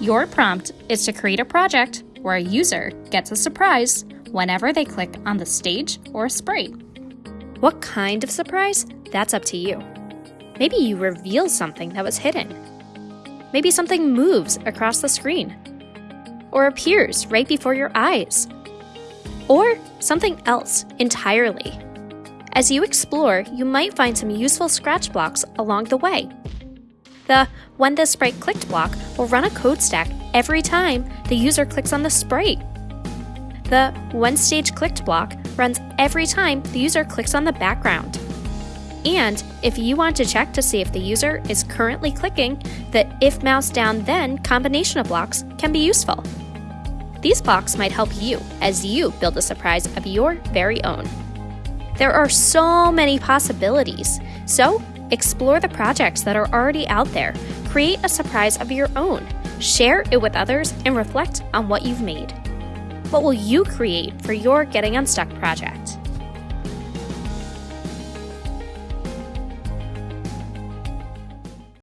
Your prompt is to create a project where a user gets a surprise whenever they click on the stage or sprite. What kind of surprise? That's up to you. Maybe you reveal something that was hidden. Maybe something moves across the screen or appears right before your eyes. Or something else entirely. As you explore, you might find some useful scratch blocks along the way. The When the Sprite Clicked block will run a code stack every time the user clicks on the sprite. The When Stage Clicked block runs every time the user clicks on the background. And if you want to check to see if the user is currently clicking, the If Mouse Down Then combination of blocks can be useful. These blocks might help you as you build a surprise of your very own. There are so many possibilities, so explore the projects that are already out there, create a surprise of your own, share it with others, and reflect on what you've made. What will you create for your Getting Unstuck project?